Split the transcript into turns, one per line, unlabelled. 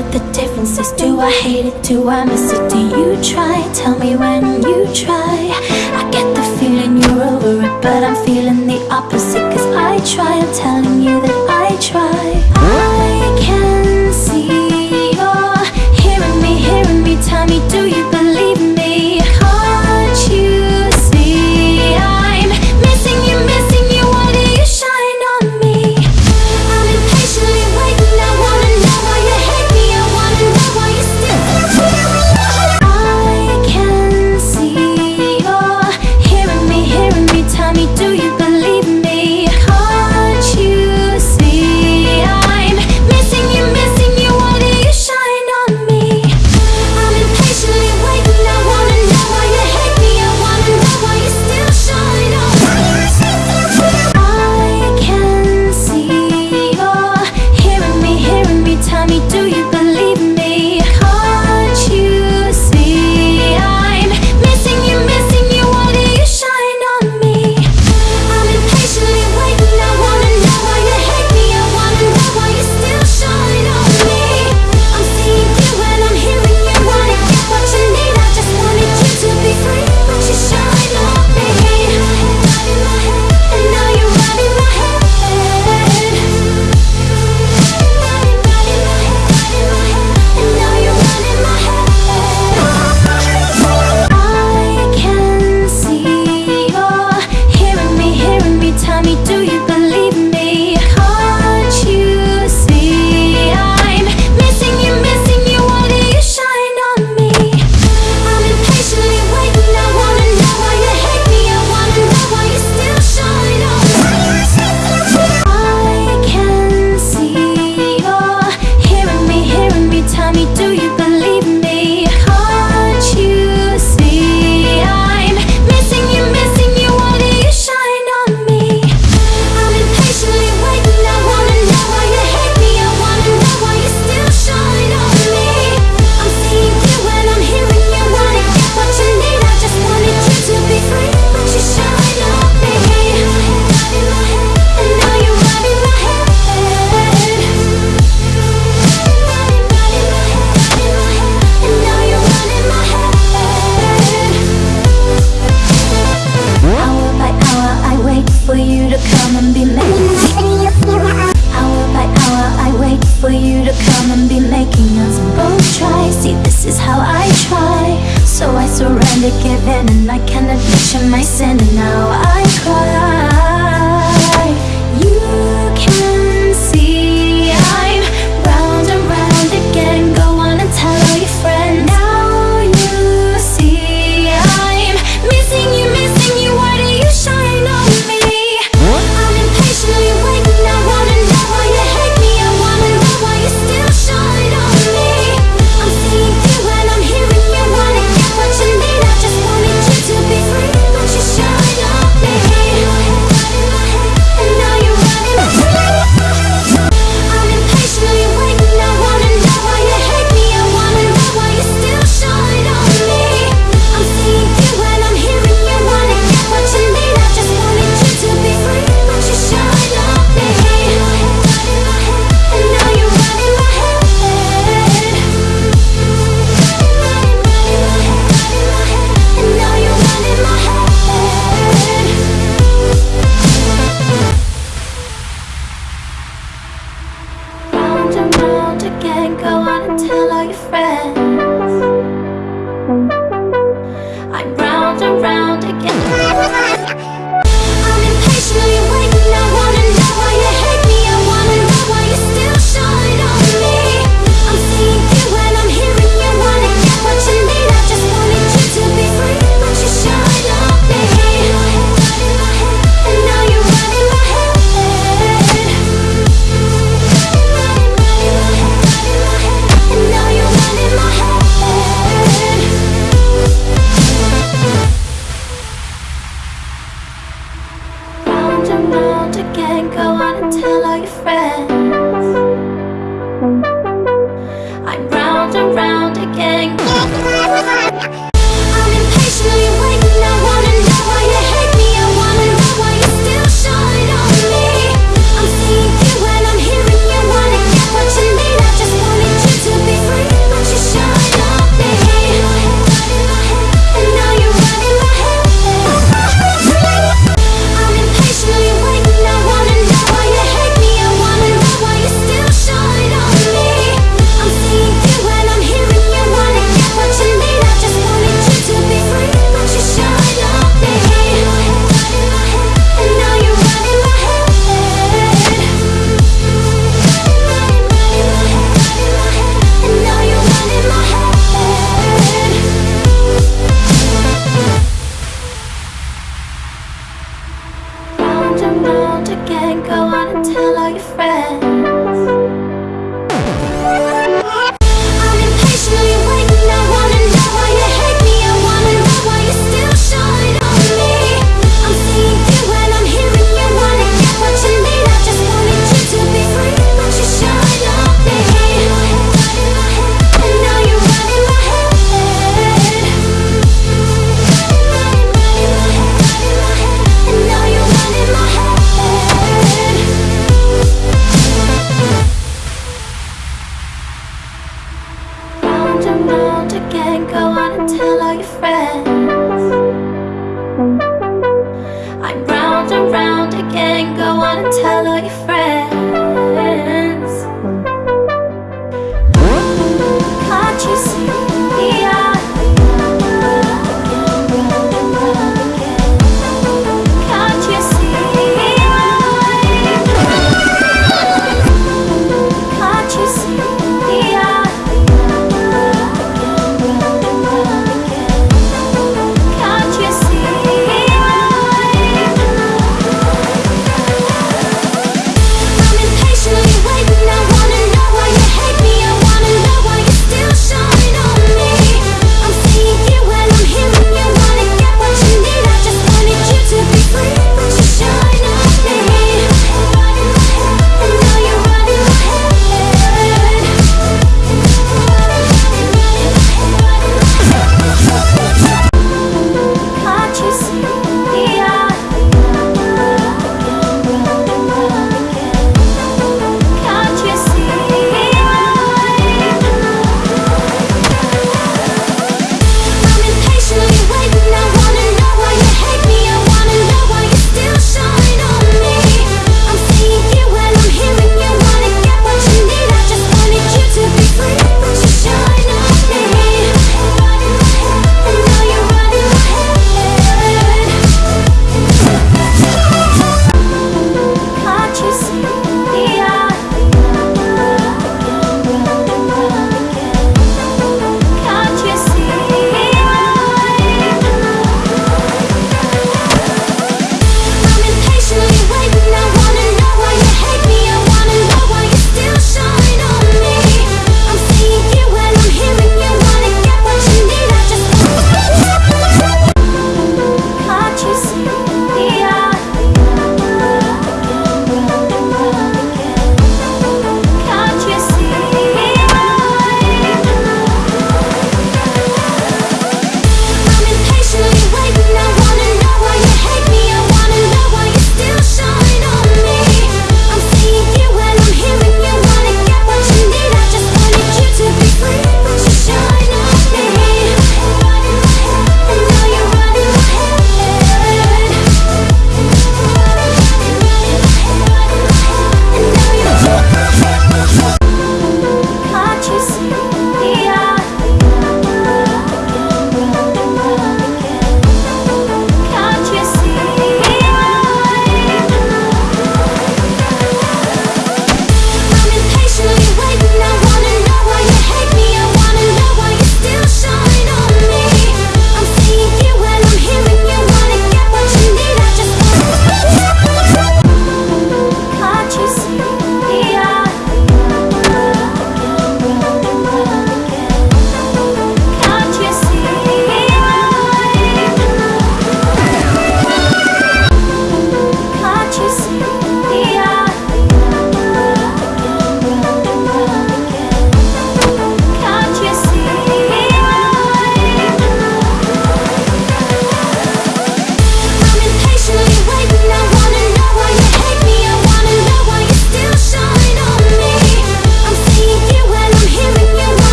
what the difference is. Do I hate it, do I miss it, do you try? Tell me when you try. I get the feeling But I'm feeling the opposite Cause I try, I'm telling you that I try Monday night. all your friends